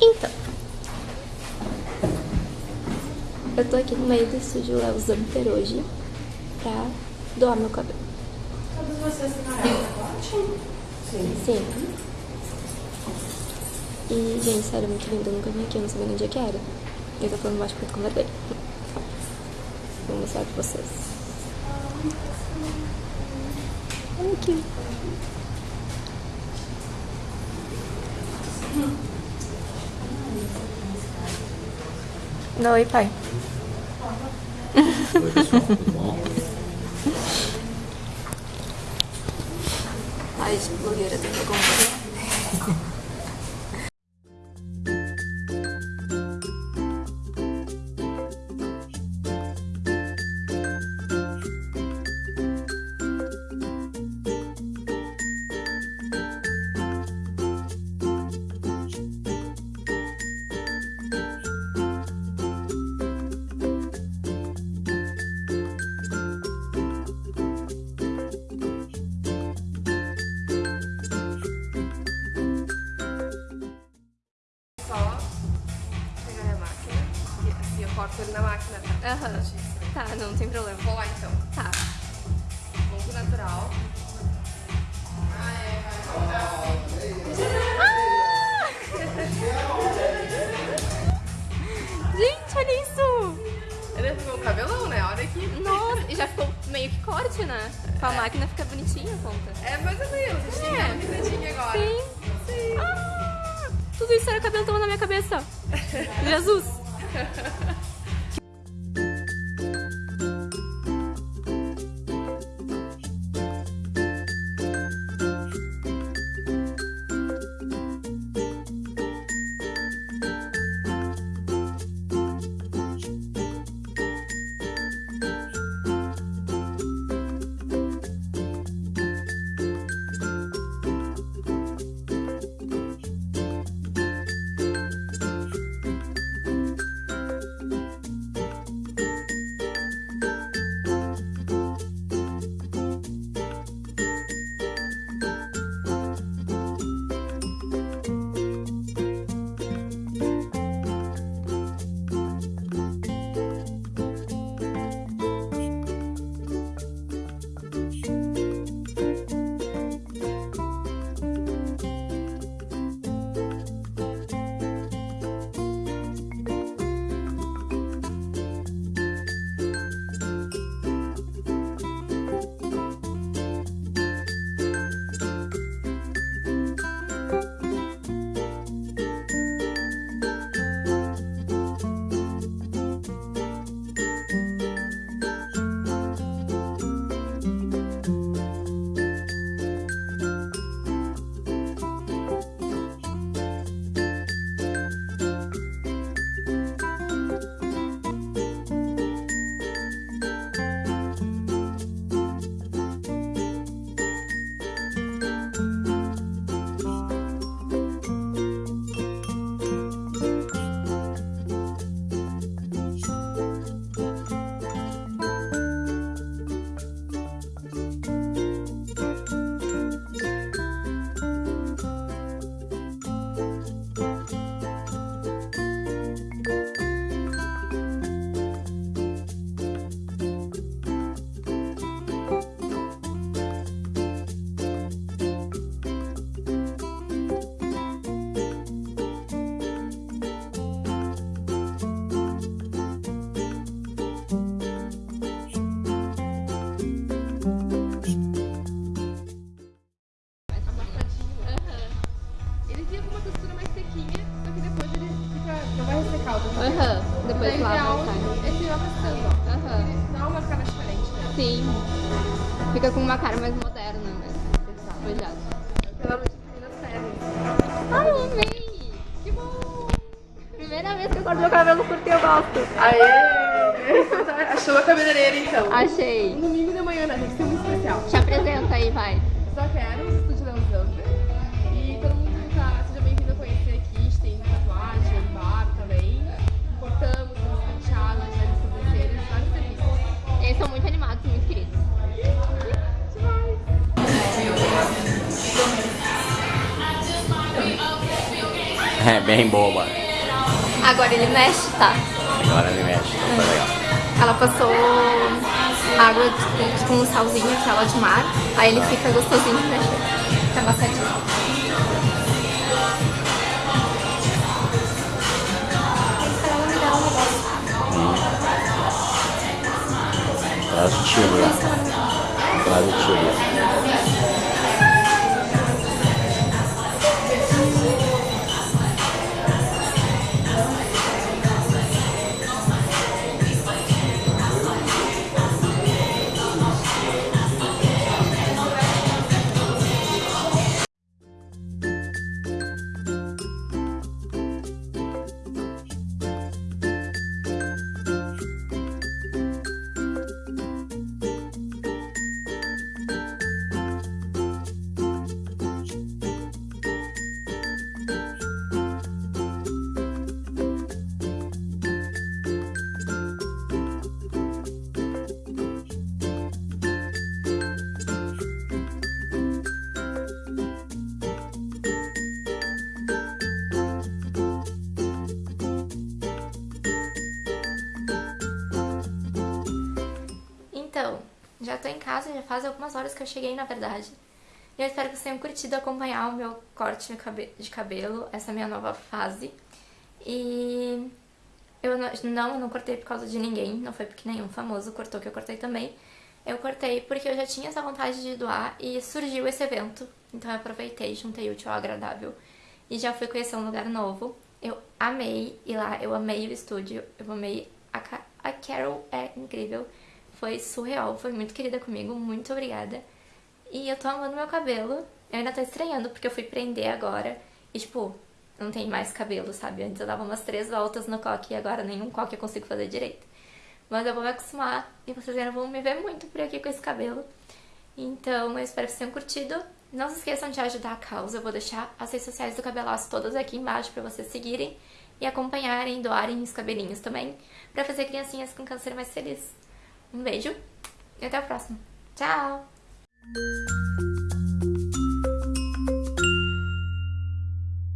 Então. Eu tô aqui no meio do estúdio Léo Zamper hoje pra doar meu cabelo. Todos vocês têm corte? Sim. Sim. E, gente, sério, muito lindo. Eu nunca vim aqui, eu não sabia nem onde é que era. Eu tô falando baixo porque eu tô com vergonha. Vou mostrar pra vocês. Olha aqui. Oi, pai. Oi, pessoal, tudo bom? Ai, de blogueira, tem que acompanhar. tá? Aham. Tá, não tem problema. Vou lá então. Tá. Ponto natural. Gente, olha isso! Ele ficou o cabelão, né? Olha aqui. Nossa, e já ficou meio que corte, né? Com a máquina fica bonitinha a ponta. É mais ou menos. A gente tem que dar uma agora. Sim. Sim. Ah, tudo isso era cabelo tomando na minha cabeça. Jesus. Aham. Daí Depois o lava e é tirar bastante, ó. Aham. Ele dá uma cara diferente, né? Sim. Fica com uma cara mais moderna, né? Pelo menos meninas pedem. Ai, eu amei! Que bom! Primeira vez que eu corto meu cabelo curto eu gosto. Aê! Achou a cabeleireira então. Achei. Um domingo de manhã, né? Tem que ser muito especial. Te apresenta aí, vai. Só quero É bem boba. Agora ele mexe, tá? Agora ele mexe, então foi legal. Ela passou água de- com um salzinho, aquela de mar. Aí ele fica gostosinho de mexer. Fica amassadinho. Ela me dá um Então, já tô em casa, já faz algumas horas que eu cheguei, na verdade. E eu espero que vocês tenham curtido acompanhar o meu corte de cabe- de cabelo, essa minha nova fase. E eu não, não, não cortei por causa de ninguém, não foi porque nenhum famoso cortou que eu cortei também. Eu cortei porque eu já tinha essa vontade de doar e surgiu esse evento. Então eu aproveitei, juntei útil ao agradável e já fui conhecer um lugar novo. Eu amei ir lá, eu amei o estúdio, eu amei a, a Carol, é incrível. Foi surreal, foi muito querida comigo, muito obrigada. E eu tô amando meu cabelo. Eu ainda tô estranhando porque eu fui prender agora. E tipo, não tem mais cabelo, sabe? Antes eu dava umas três voltas no coque e agora nenhum coque eu consigo fazer direito. Mas eu vou me acostumar e vocês ainda vão me ver muito por aqui com esse cabelo. Então eu espero que vocês tenham curtido. Não se esqueçam de ajudar a causa. Eu vou deixar as redes sociais do Cabelaço todas aqui embaixo pra vocês seguirem e acompanharem, doarem os cabelinhos também, pra fazer criancinhas com câncer mais felizes. Um beijo e até o próximo. Tchau!